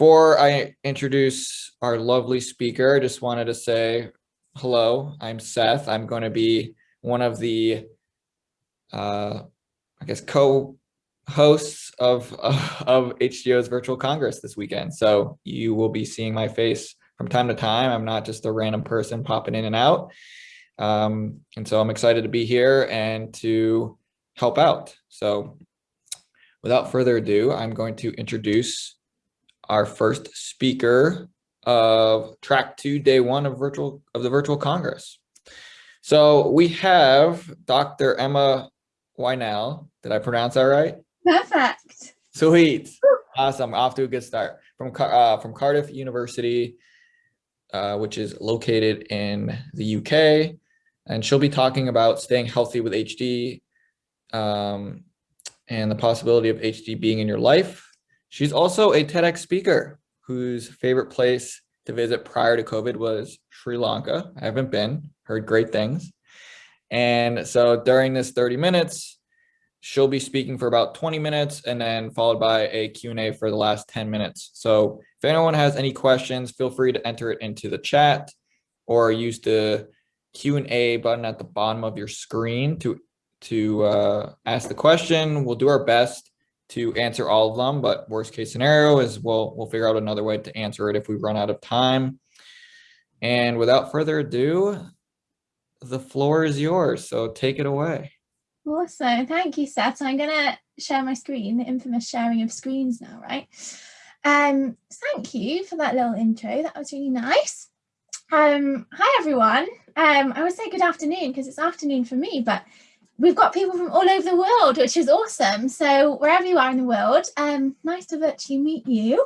Before I introduce our lovely speaker, I just wanted to say hello, I'm Seth. I'm going to be one of the, uh, I guess, co-hosts of, of HDYO's virtual Congress this weekend. So you will be seeing my face from time to time. I'm not just a random person popping in and out. Um, and so I'm excited to be here and to help out. So without further ado, I'm going to introduce our first speaker of track two, day one of virtual of the virtual Congress. So we have Dr. Emma Yhnell. Did I pronounce that right? Perfect. Sweet. Awesome. Off to a good start. From, uh, from Cardiff University, uh, which is located in the UK. And she'll be talking about staying healthy with HD um, and the possibility of HD being in your life. She's also a TEDx speaker whose favorite place to visit prior to COVID was Sri Lanka. I haven't been, heard great things. And so during this 30 minutes, she'll be speaking for about 20 minutes and then followed by a Q&A for the last 10 minutes. So if anyone has any questions, feel free to enter it into the chat or use the Q&A button at the bottom of your screen to, to uh, ask the question. We'll do our best to answer all of them, but worst case scenario is we'll, we'll figure out another way to answer it if we run out of time. And without further ado, the floor is yours, so take it away. Awesome, thank you, Seth. So I'm gonna share my screen, the infamous sharing of screens now, right? Um, thank you for that little intro, that was really nice. Um, hi everyone, um, I would say good afternoon because it's afternoon for me, but we've got people from all over the world, which is awesome. So wherever you are in the world, um, nice to virtually meet you.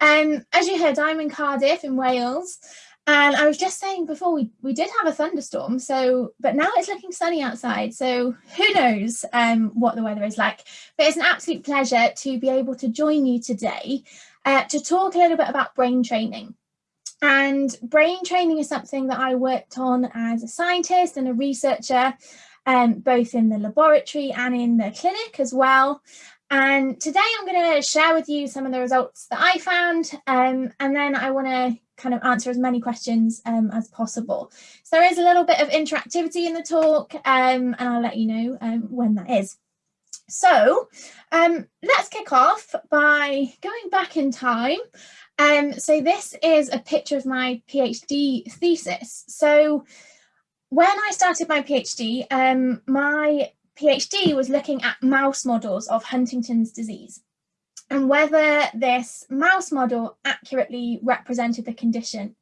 Um, as you heard, I'm in Cardiff in Wales. And I was just saying before we, we did have a thunderstorm, so but now it's looking sunny outside. So who knows um, what the weather is like. But it's an absolute pleasure to be able to join you today uh, to talk a little bit about brain training. And brain training is something that I worked on as a scientist and a researcher um, both in the laboratory and in the clinic as well. And today I'm going to share with you some of the results that I found, um, and then I want to kind of answer as many questions um, as possible. So there is a little bit of interactivity in the talk, um, and I'll let you know um, when that is. So um, let's kick off by going back in time. Um, so this is a picture of my PhD thesis. So when I started my PhD, um, my PhD was looking at mouse models of Huntington's disease and whether this mouse model accurately represented the condition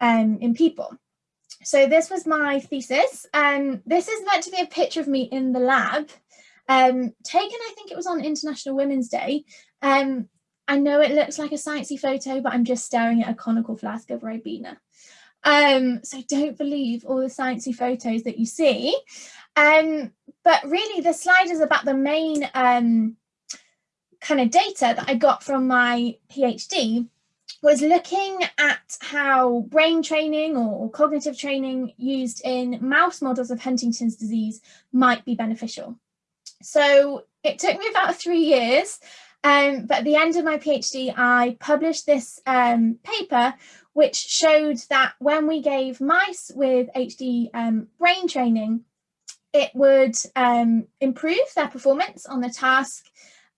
um, in people. So this was my thesis. Um, this is meant to be a picture of me in the lab, um, taken, I think it was on International Women's Day. Um, I know it looks like a sciencey photo, but I'm just staring at a conical flask of Ribena. Um, so don't believe all the sciencey photos that you see. Um, but really the slide is about the main um, kind of data that I got from my PhD was looking at how brain training or cognitive training used in mouse models of Huntington's disease might be beneficial. So it took me about three years, um, but at the end of my PhD, I published this um, paper which showed that when we gave mice with HD um, brain training, it would um, improve their performance on the task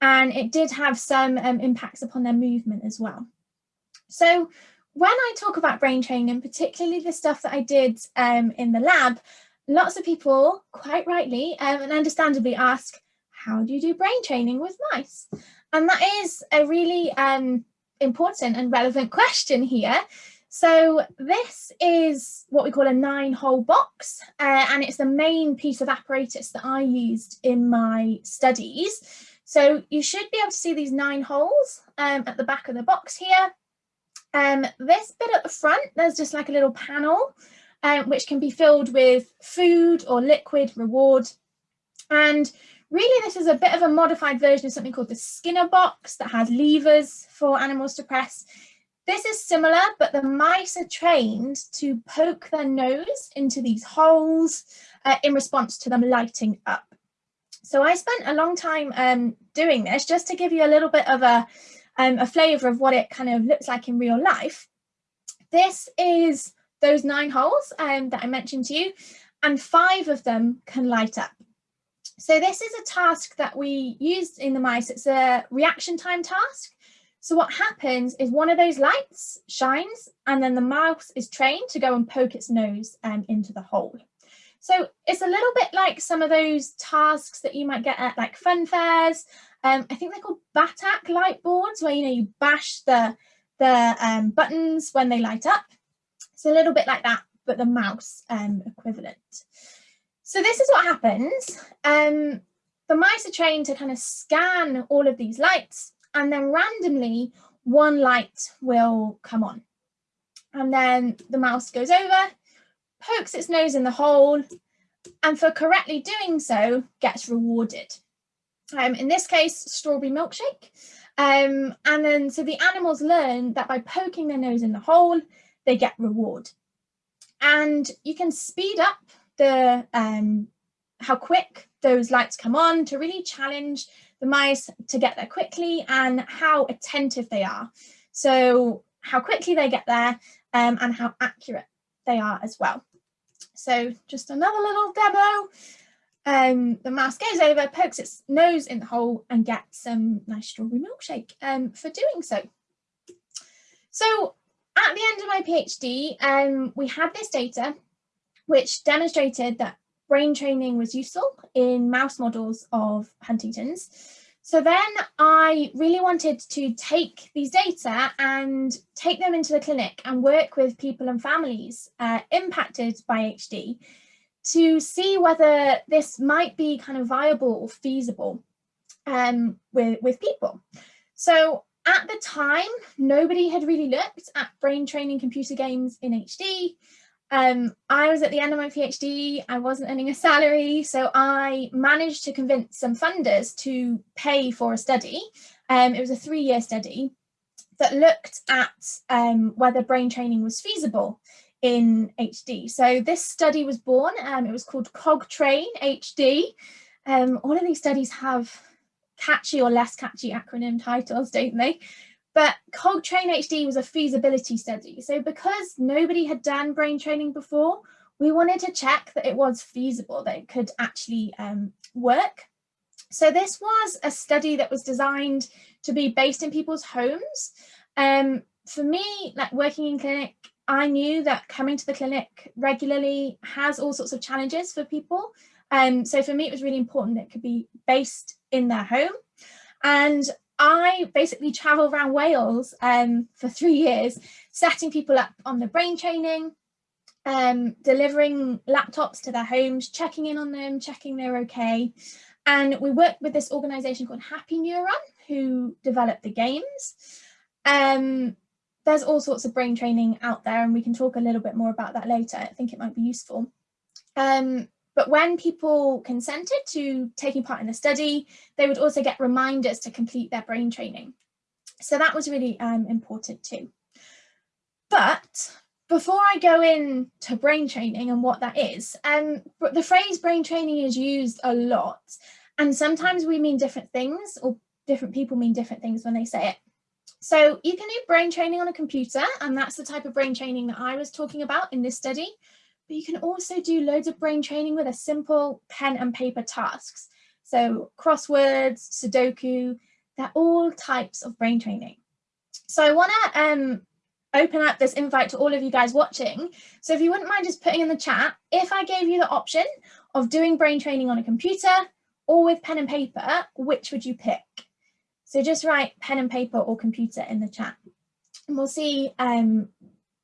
and it did have some um, impacts upon their movement as well. So when I talk about brain training particularly the stuff that I did um, in the lab, lots of people quite rightly um, and understandably ask, how do you do brain training with mice? And that is a really um, important and relevant question here. So this is what we call a nine hole box uh, and it's the main piece of apparatus that I used in my studies. So you should be able to see these nine holes um, at the back of the box here. Um, this bit at the front, there's just like a little panel um, which can be filled with food or liquid reward. And Really, this is a bit of a modified version of something called the Skinner box that has levers for animals to press. This is similar, but the mice are trained to poke their nose into these holes uh, in response to them lighting up. So I spent a long time um, doing this just to give you a little bit of a, um, a flavour of what it kind of looks like in real life, this is those nine holes um, that I mentioned to you, and five of them can light up. So this is a task that we used in the mice. It's a reaction time task. So what happens is one of those lights shines and then the mouse is trained to go and poke its nose um, into the hole. So it's a little bit like some of those tasks that you might get at like fun fairs. Um, I think they're called BATAK light boards where, you know, you bash the, the um, buttons when they light up. It's a little bit like that, but the mouse um, equivalent. So this is what happens. Um, the mice are trained to kind of scan all of these lights and then randomly one light will come on. And then the mouse goes over, pokes its nose in the hole, and for correctly doing so, gets rewarded. Um, in this case, strawberry milkshake. Um, and then so the animals learn that by poking their nose in the hole, they get reward. And you can speed up the um, how quick those lights come on to really challenge the mice to get there quickly and how attentive they are. So how quickly they get there um, and how accurate they are as well. So just another little demo. Um, the mouse goes over, pokes its nose in the hole and gets some nice strawberry milkshake um, for doing so. So at the end of my PhD, um, we had this data which demonstrated that brain training was useful in mouse models of Huntington's. So then I really wanted to take these data and take them into the clinic and work with people and families uh, impacted by HD to see whether this might be kind of viable or feasible um, with, with people. So at the time, nobody had really looked at brain training computer games in HD. Um, I was at the end of my PhD, I wasn't earning a salary, so I managed to convince some funders to pay for a study. Um, it was a three-year study that looked at um, whether brain training was feasible in HD. So this study was born, um, it was called CogTrain HD. Um, all of these studies have catchy or less catchy acronym titles, don't they? But CogTrain HD was a feasibility study. So because nobody had done brain training before, we wanted to check that it was feasible, that it could actually um, work. So this was a study that was designed to be based in people's homes. Um, for me, like working in clinic, I knew that coming to the clinic regularly has all sorts of challenges for people. Um, so for me, it was really important that it could be based in their home. And I basically travel around Wales um, for three years, setting people up on the brain training, um, delivering laptops to their homes, checking in on them, checking they're okay. And we worked with this organization called Happy Neuron, who developed the games. Um, there's all sorts of brain training out there, and we can talk a little bit more about that later. I think it might be useful. Um, but when people consented to taking part in the study, they would also get reminders to complete their brain training. So that was really um, important too. But before I go into brain training and what that is, um, the phrase brain training is used a lot. And sometimes we mean different things or different people mean different things when they say it. So you can do brain training on a computer, and that's the type of brain training that I was talking about in this study but you can also do loads of brain training with a simple pen and paper tasks. So crosswords, Sudoku, they're all types of brain training. So I want to um, open up this invite to all of you guys watching. So if you wouldn't mind just putting in the chat, if I gave you the option of doing brain training on a computer or with pen and paper, which would you pick? So just write pen and paper or computer in the chat and we'll see um,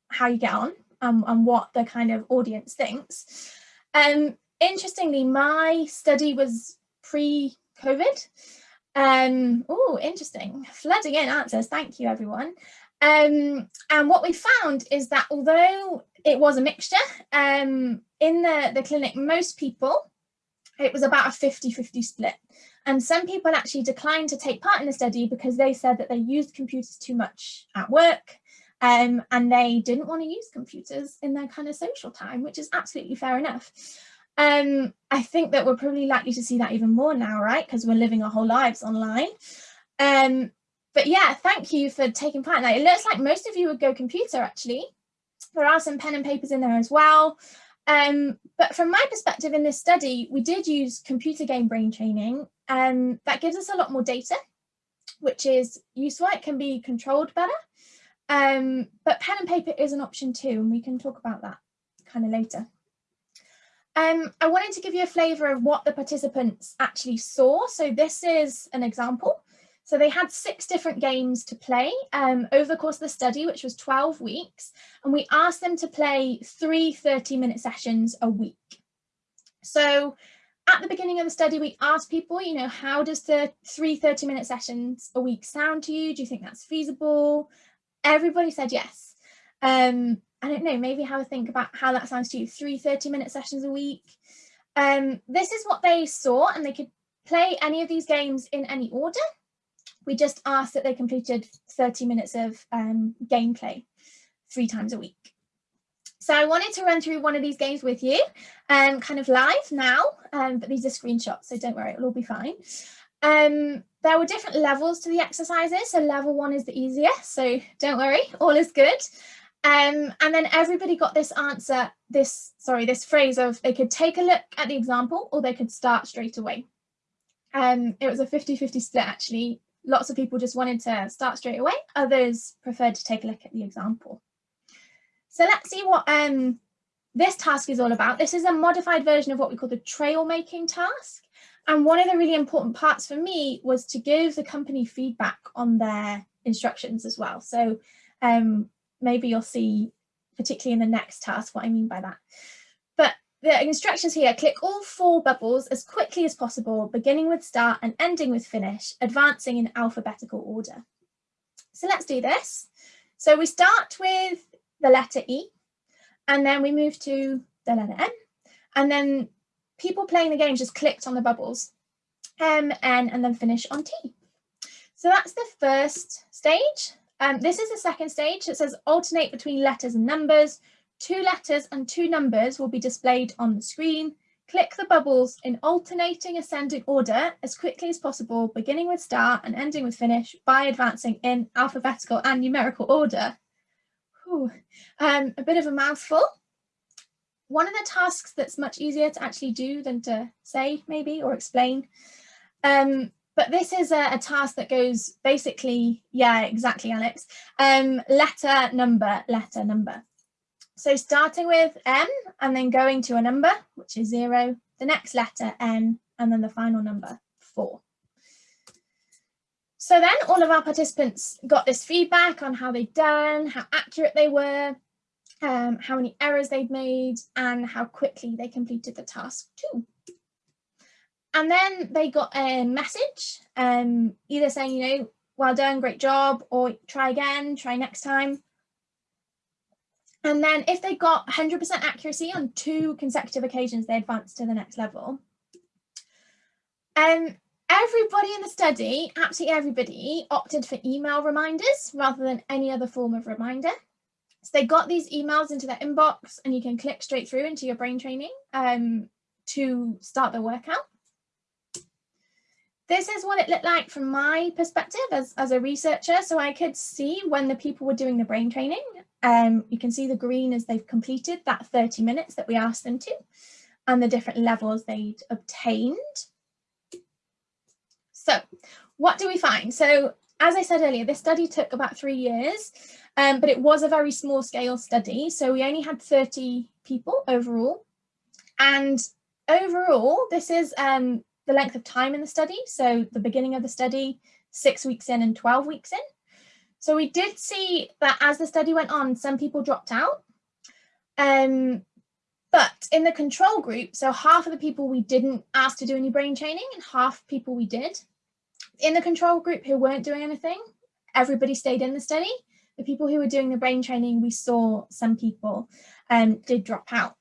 how you get on and, and what the kind of audience thinks. Um, interestingly, my study was pre-COVID. Um, oh, interesting. Flooding in answers. Thank you, everyone. Um, and what we found is that although it was a mixture, um, in the, the clinic, most people, it was about a 50-50 split. And some people actually declined to take part in the study because they said that they used computers too much at work um, and they didn't want to use computers in their kind of social time, which is absolutely fair enough. Um, I think that we're probably likely to see that even more now, right? Because we're living our whole lives online. Um, but yeah, thank you for taking part. It looks like most of you would go computer actually. There are some pen and papers in there as well. Um, but from my perspective in this study, we did use computer game brain training and um, that gives us a lot more data, which is useful. It can be controlled better. Um, but pen and paper is an option too, and we can talk about that kind of later. Um, I wanted to give you a flavour of what the participants actually saw. So this is an example. So they had six different games to play um, over the course of the study, which was 12 weeks. And we asked them to play three 30 minute sessions a week. So at the beginning of the study, we asked people, you know, how does the three 30 minute sessions a week sound to you? Do you think that's feasible? Everybody said yes. Um, I don't know, maybe have a think about how that sounds to you. Three 30 minute sessions a week. Um, this is what they saw and they could play any of these games in any order we just asked that they completed 30 minutes of um, gameplay three times a week. So I wanted to run through one of these games with you, um, kind of live now, um, but these are screenshots, so don't worry, it'll all be fine. Um, there were different levels to the exercises, so level one is the easiest, so don't worry, all is good. Um, and then everybody got this answer, this, sorry, this phrase of they could take a look at the example or they could start straight away. Um, it was a 50-50 split actually, Lots of people just wanted to start straight away. Others preferred to take a look at the example. So let's see what um, this task is all about. This is a modified version of what we call the trail making task. And one of the really important parts for me was to give the company feedback on their instructions as well. So um, maybe you'll see, particularly in the next task, what I mean by that But the instructions here, click all four bubbles as quickly as possible, beginning with start and ending with finish, advancing in alphabetical order. So let's do this. So we start with the letter E, and then we move to the letter N, and then people playing the game just clicked on the bubbles, M, N, and then finish on T. So that's the first stage. Um, this is the second stage. It says alternate between letters and numbers, Two letters and two numbers will be displayed on the screen. Click the bubbles in alternating ascending order as quickly as possible, beginning with start and ending with finish by advancing in alphabetical and numerical order. Whew. Um, a bit of a mouthful. One of the tasks that's much easier to actually do than to say maybe or explain. Um, but this is a, a, task that goes basically, yeah, exactly, Alex. Um, letter, number, letter, number. So starting with M and then going to a number, which is zero, the next letter N, and then the final number four. So then all of our participants got this feedback on how they'd done, how accurate they were, um, how many errors they'd made, and how quickly they completed the task too. And then they got a message, um, either saying, you know, well done, great job, or try again, try next time. And then if they got 100% accuracy on two consecutive occasions, they advanced to the next level. Um, everybody in the study, absolutely everybody, opted for email reminders rather than any other form of reminder. So they got these emails into their inbox and you can click straight through into your brain training um, to start the workout. This is what it looked like from my perspective as, as a researcher. So I could see when the people were doing the brain training um, you can see the green as they've completed that 30 minutes that we asked them to and the different levels they'd obtained. So what do we find? So as I said earlier, this study took about three years, um, but it was a very small scale study. So we only had 30 people overall. And overall, this is um, the length of time in the study. So the beginning of the study, six weeks in and 12 weeks in. So we did see that as the study went on, some people dropped out. Um, but in the control group, so half of the people we didn't ask to do any brain training and half people we did. In the control group who weren't doing anything, everybody stayed in the study. The people who were doing the brain training, we saw some people um, did drop out.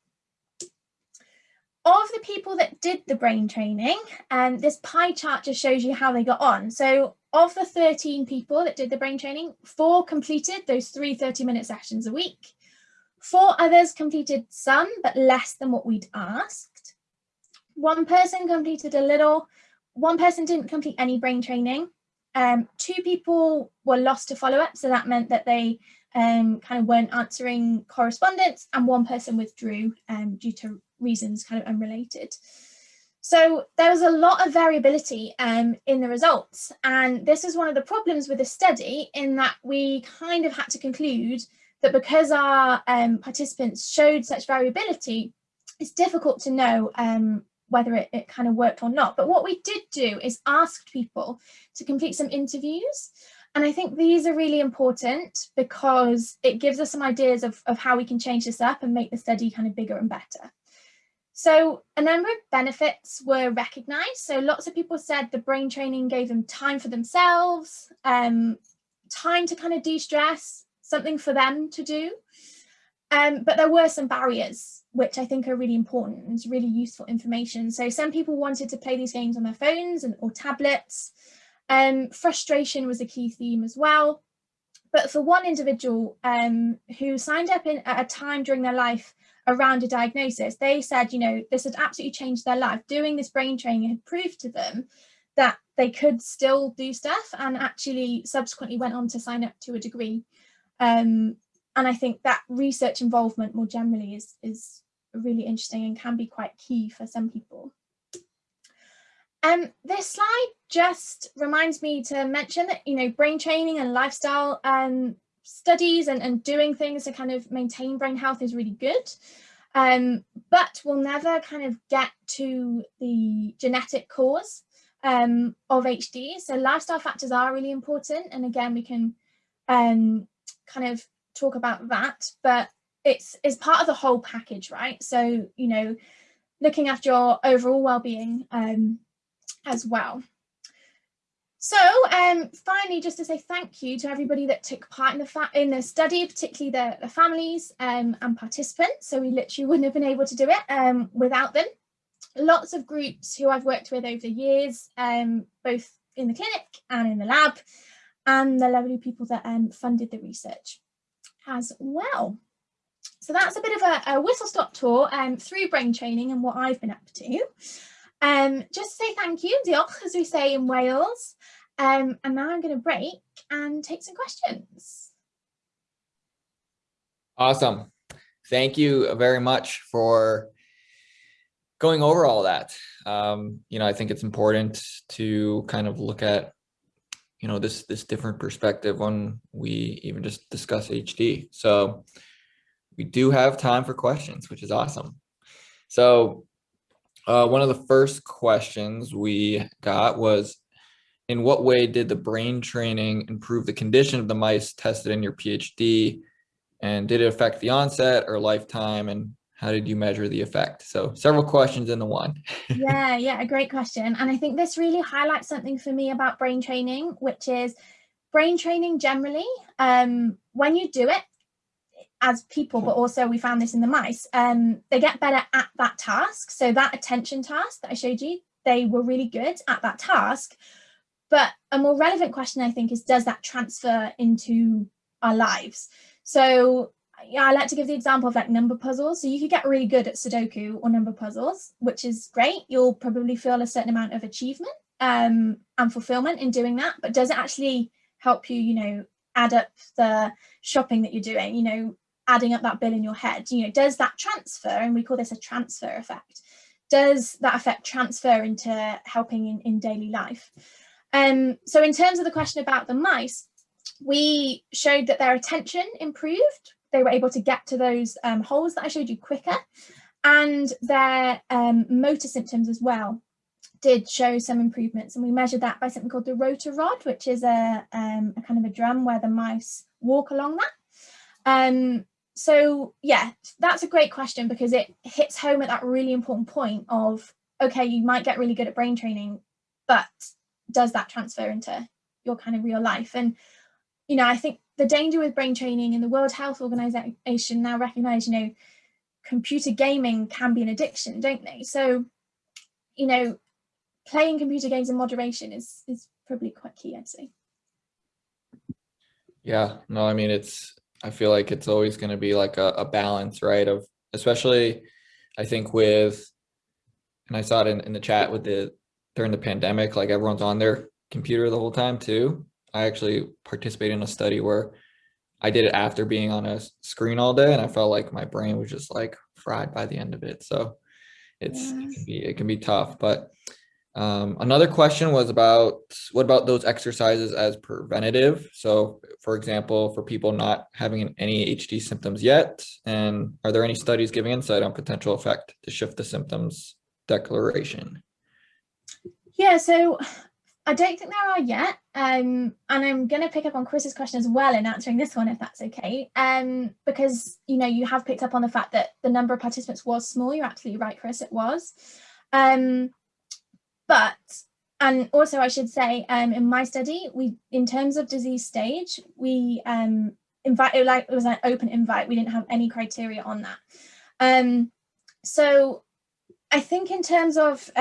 Of the people that did the brain training, um, this pie chart just shows you how they got on. So of the 13 people that did the brain training, four completed those three 30 minute sessions a week. Four others completed some, but less than what we'd asked. One person completed a little, one person didn't complete any brain training, Um, two people were lost to follow-up, so that meant that they um, kind of weren't answering correspondence and one person withdrew um, due to reasons kind of unrelated. So there was a lot of variability um, in the results. And this is one of the problems with the study in that we kind of had to conclude that because our um, participants showed such variability, it's difficult to know um, whether it, it kind of worked or not. But what we did do is asked people to complete some interviews. And I think these are really important because it gives us some ideas of, of how we can change this up and make the study kind of bigger and better. So a number of benefits were recognized. So lots of people said the brain training gave them time for themselves, um, time to kind of de-stress, something for them to do. Um, but there were some barriers, which I think are really important and really useful information. So some people wanted to play these games on their phones and or tablets. Um, frustration was a key theme as well. But for one individual um, who signed up in, at a time during their life around a diagnosis, they said, you know, this had absolutely changed their life. Doing this brain training had proved to them that they could still do stuff and actually subsequently went on to sign up to a degree. Um, and I think that research involvement more generally is, is really interesting and can be quite key for some people. Um, this slide just reminds me to mention that, you know, brain training and lifestyle um, studies and, and doing things to kind of maintain brain health is really good. Um, but we'll never kind of get to the genetic cause um, of HD. So lifestyle factors are really important. And again, we can um, kind of talk about that, but it's, it's part of the whole package, right? So, you know, looking after your overall well-being um, as well. So um, finally, just to say thank you to everybody that took part in the in the study, particularly the, the families um, and participants. So we literally wouldn't have been able to do it um, without them. Lots of groups who I've worked with over the years, um, both in the clinic and in the lab, and the lovely people that um, funded the research as well. So that's a bit of a, a whistle stop tour um, through brain training and what I've been up to. Um, just say thank you, diolch, as we say in Wales. Um, and now I'm going to break and take some questions. Awesome. Thank you very much for going over all that. Um, you know, I think it's important to kind of look at, you know, this this different perspective when we even just discuss HD. So we do have time for questions, which is awesome. So uh, one of the first questions we got was, in what way did the brain training improve the condition of the mice tested in your PhD? And did it affect the onset or lifetime? And how did you measure the effect? So several questions in the one. yeah, yeah, a great question. And I think this really highlights something for me about brain training, which is brain training generally, um, when you do it, as people, but also we found this in the mice, um, they get better at that task. So that attention task that I showed you, they were really good at that task. But a more relevant question, I think, is does that transfer into our lives? So yeah, I like to give the example of like number puzzles. So you could get really good at Sudoku or number puzzles, which is great. You'll probably feel a certain amount of achievement um, and fulfillment in doing that. But does it actually help you, you know, add up the shopping that you're doing? You know, adding up that bill in your head, you know, does that transfer, and we call this a transfer effect, does that effect transfer into helping in, in daily life? Um, so in terms of the question about the mice, we showed that their attention improved. They were able to get to those um, holes that I showed you quicker. And their um, motor symptoms as well did show some improvements. And we measured that by something called the rotarod which is a, um, a kind of a drum where the mice walk along that. Um, so yeah, that's a great question because it hits home at that really important point of, okay, you might get really good at brain training, but does that transfer into your kind of real life? And, you know, I think the danger with brain training and the World Health Organization now recognize, you know, computer gaming can be an addiction, don't they? So, you know, playing computer games in moderation is, is probably quite key, I'd say. Yeah, no, I mean, it's I feel like it's always going to be like a, a, balance, right? Of especially, I think with, and I saw it in, in the chat with the during the pandemic, like everyone's on their computer the whole time too. I actually participated in a study where I did it after being on a screen all day and I felt like my brain was just like fried by the end of it. So it's Yeah. it can be it can be tough. But um, another question was about what about those exercises as preventative? So for example, for people not having any HD symptoms yet, and are there any studies giving insight on potential effect to shift the symptoms declaration? Yeah, so I don't think there are yet. Um, and I'm going to pick up on Chris's question as well in answering this one, if that's okay. Um, because, you know, you have picked up on the fact that the number of participants was small. You're absolutely right, Chris, it was. Um, but, and also I should say, um, in my study, we, in terms of disease stage, we um, invited, like it was an open invite. We didn't have any criteria on that. Um, so I think in terms of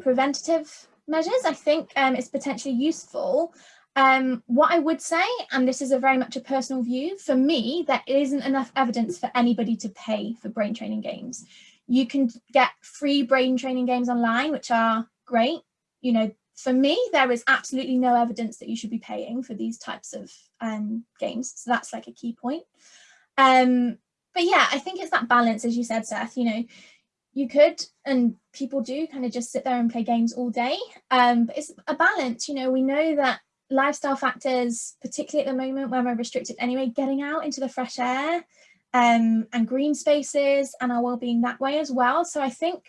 preventative measures, I think um, it's potentially useful. Um, what I would say, and this is a very much a personal view, for me, there isn't enough evidence for anybody to pay for brain training games. You can get free brain training games online, which are great. You know, for me, there is absolutely no evidence that you should be paying for these types of um, games. So that's like a key point. Um, but yeah, I think it's that balance, as you said, Seth, you know, you could and people do kind of just sit there and play games all day. Um but it's a balance you know we know that lifestyle factors particularly at the moment when we're restricted anyway getting out into the fresh air um and green spaces and our well-being that way as well. So i think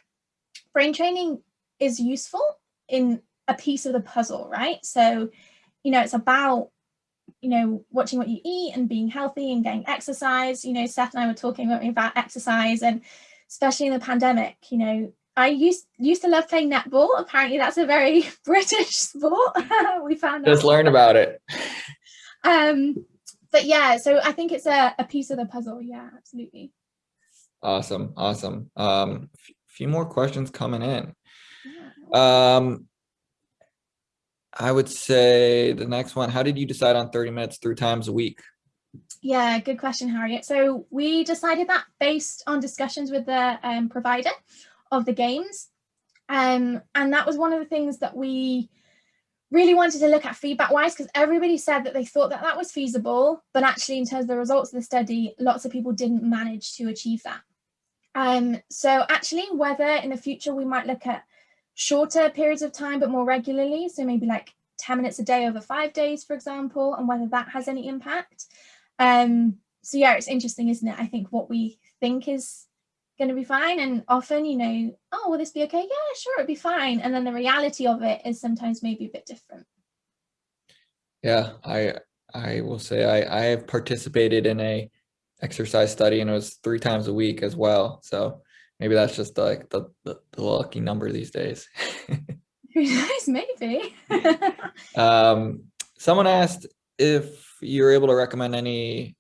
brain training is useful in a piece of the puzzle right? So you know it's about you know watching what you eat and being healthy and getting exercise. You know seth and i were talking about exercise and especially in the pandemic, you know, I used used to love playing netball. Apparently that's a very British sport. we found Just out. learn about it. Um, but yeah, so I think it's a, a piece of the puzzle. Yeah, absolutely. Awesome, awesome. Um, f- few more questions coming in. Yeah. Um, I would say the next one, how did you decide on 30 minutes three times a week? Yeah, good question, Harriet. So we decided that based on discussions with the um, provider of the games. Um, and that was one of the things that we really wanted to look at feedback wise because everybody said that they thought that that was feasible, but actually in terms of the results of the study, lots of people didn't manage to achieve that. Um, so actually whether in the future we might look at shorter periods of time, but more regularly. So maybe like 10 minutes a day over five days, for example, and whether that has any impact. Um, so yeah, it's interesting, isn't it? I think what we think is going to be fine, and often, you know, oh, will this be okay? Yeah, sure, it'll be fine. And then the reality of it is sometimes maybe a bit different. Yeah, I I will say I I have participated in a exercise study and it was three times a week as well. So maybe that's just like the the, the lucky number these days. Who knows? Maybe. um, someone asked if you're able to recommend any.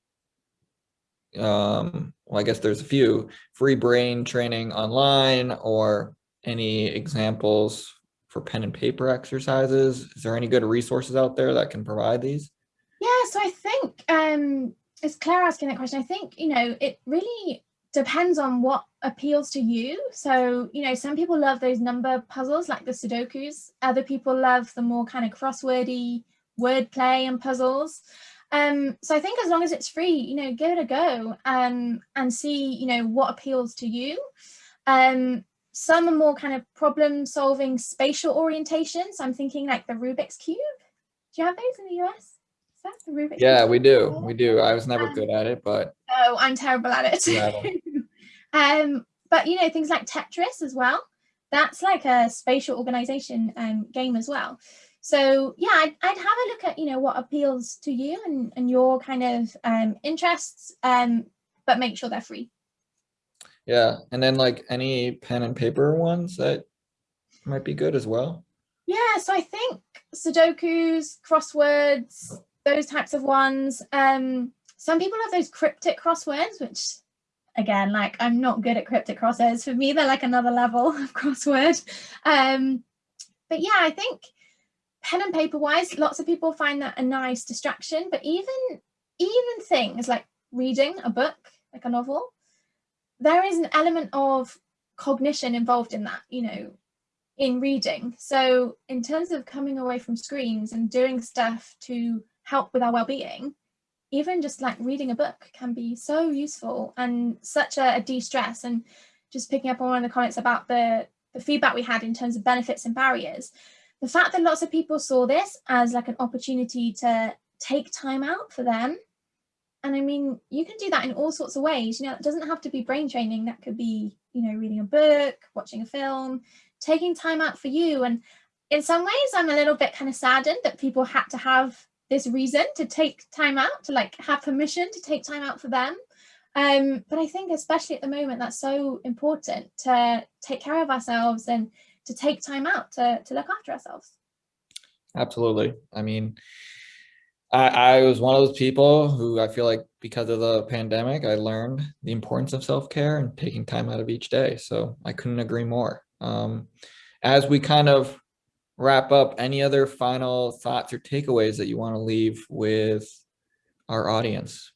Um, well, I guess there's a few free brain training online or any examples for pen and paper exercises. Is there any good resources out there that can provide these? Yeah, so I think um it's Claire asking that question. I think, you know, it really depends on what appeals to you. So, you know, some people love those number puzzles like the Sudokus. Other people love the more kind of crosswordy wordplay and puzzles. Um, so I think as long as it's free, you know, give it a go um, and see, you know, what appeals to you. Um, some are more kind of problem solving spatial orientation. So I'm thinking like the Rubik's Cube. Do you have those in the US? Is that the Rubik's Yeah, Cube? we do. We do. I was never Um, good at it, but Oh, I'm terrible at it. Yeah, um, but you know, things like Tetris as well. That's like a spatial organization um, game as well. So yeah, I'd, I'd have a look at you know what appeals to you and, and your kind of um, interests, um, but make sure they're free. yeah. And then like any pen and paper ones that might be good as well. Yeah, so I think Sudokus, crosswords, those types of ones. Um, some people have those cryptic crosswords, which again, like I'm not good at cryptic crosswords. For me, they're like another level of crossword. Um, but yeah, I think pen and paper wise, lots of people find that a nice distraction. But even even things like reading a book, like a novel, there is an element of cognition involved in that. You know, in reading. So in terms of coming away from screens and doing stuff to help with our well-being, even just like reading a book can be so useful and such a, a de-stress and just picking up on one of the comments about the, the feedback we had in terms of benefits and barriers. The fact that lots of people saw this as like an opportunity to take time out for them. And I mean, you can do that in all sorts of ways. You know, it doesn't have to be brain training. That could be, you know, reading a book, watching a film, taking time out for you. And in some ways, I'm a little bit kind of saddened that people had to have this reason to take time out, to like have permission to take time out for them. Um, but I think especially at the moment, that's so important to take care of ourselves and to take time out to, to look after ourselves. Absolutely. I mean, I, I was one of those people who I feel like because of the pandemic, I learned the importance of self-care and taking time out of each day. So I couldn't agree more. Um, as we kind of wrap up, any other final thoughts or takeaways that you want to leave with our audience?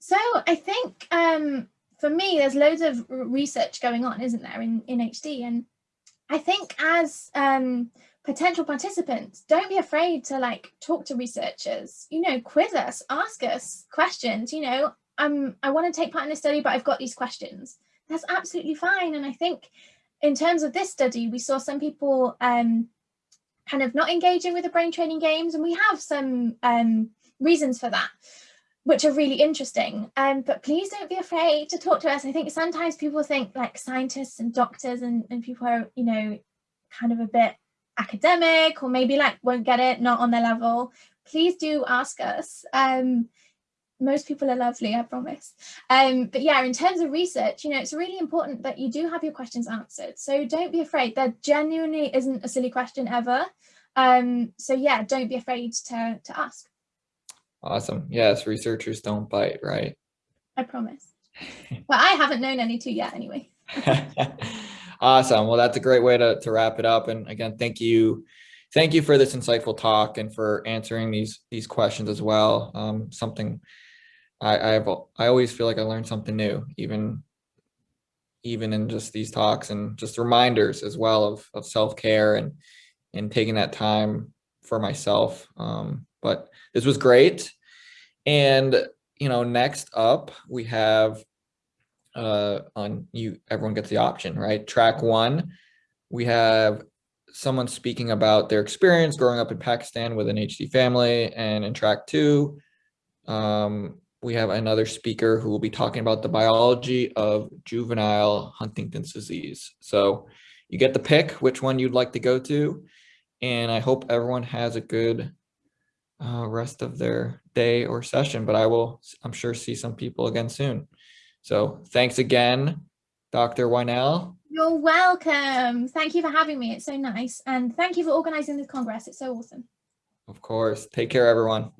So I think um, for me, there's loads of research going on, isn't there, in, in HD? And I think as um, potential participants, don't be afraid to like talk to researchers, you know, quiz us, ask us questions, you know, um, I want to take part in this study, but I've got these questions. That's absolutely fine. And I think in terms of this study, we saw some people um, kind of not engaging with the brain training games, and we have some um, reasons for that, which are really interesting. Um, but please don't be afraid to talk to us. I think sometimes people think like scientists and doctors and, and people are, you know, kind of a bit academic or maybe like won't get it, not on their level. Please do ask us. Um, most people are lovely, I promise. Um, but yeah, in terms of research, you know, it's really important that you do have your questions answered. So don't be afraid. There genuinely isn't a silly question ever. Um, so yeah, don't be afraid to, to ask. Awesome. Yes, researchers don't bite, right? I promise. well, I haven't known any to yet anyway. awesome. Well, that's a great way to, to wrap it up. And again, thank you. Thank you for this insightful talk and for answering these these questions as well. Um, something I I've I always feel like I learned something new, even even in just these talks and just reminders as well of of self care and and taking that time for myself. Um, but this was great, and you know, next up we have uh on you everyone gets the option right track one we have someone speaking about their experience growing up in pakistan with an hd family and in track two um we have another speaker who will be talking about the biology of juvenile Huntington's disease. So you get the pick which one you'd like to go to. And I hope everyone has a good uh, rest of their day or session, but I will, I'm sure, see some people again soon. So thanks again, Dr. Yhnell. You're welcome. Thank you for having me. It's so nice. And thank you for organizing this Congress. It's so awesome. Of course. Take care, everyone.